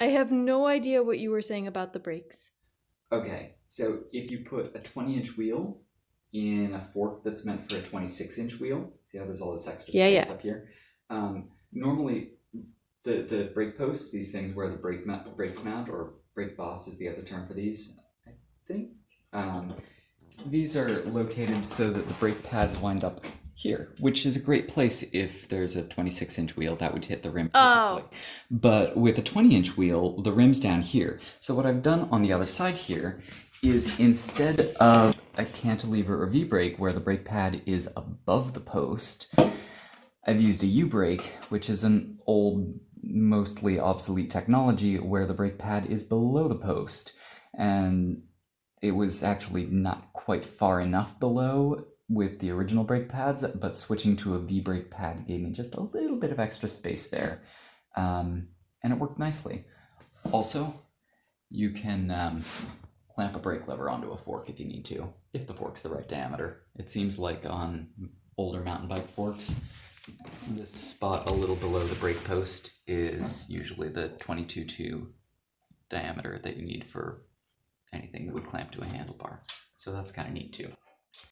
I have no idea what you were saying about the brakes. Okay, so if you put a 20 inch wheel in a fork that's meant for a 26 inch wheel, see how there's all this extra Yeah, space up here? Um, normally, the, the brake posts, these things where the brake mount, brakes mount, or brake boss is the other term for these, I think. Um, these are located so that the brake pads wind up here, which is a great place if there's a 26 inch wheel that would hit the rim Oh. perfectly. But with a 20 inch wheel, the rim's down here. So what I've done on the other side here is instead of a cantilever or V-brake where the brake pad is above the post, I've used a U-brake, which is an old, mostly obsolete technology where the brake pad is below the post. And it was actually not quite far enough below with the original brake pads, but switching to a V-brake pad gave me just a little bit of extra space there. Um, and it worked nicely. Also, you can um, clamp a brake lever onto a fork if you need to, if the fork's the right diameter. It seems like on older mountain bike forks, this spot a little below the brake post is usually the 22.2 diameter that you need for anything that would clamp to a handlebar. So that's kind of neat too.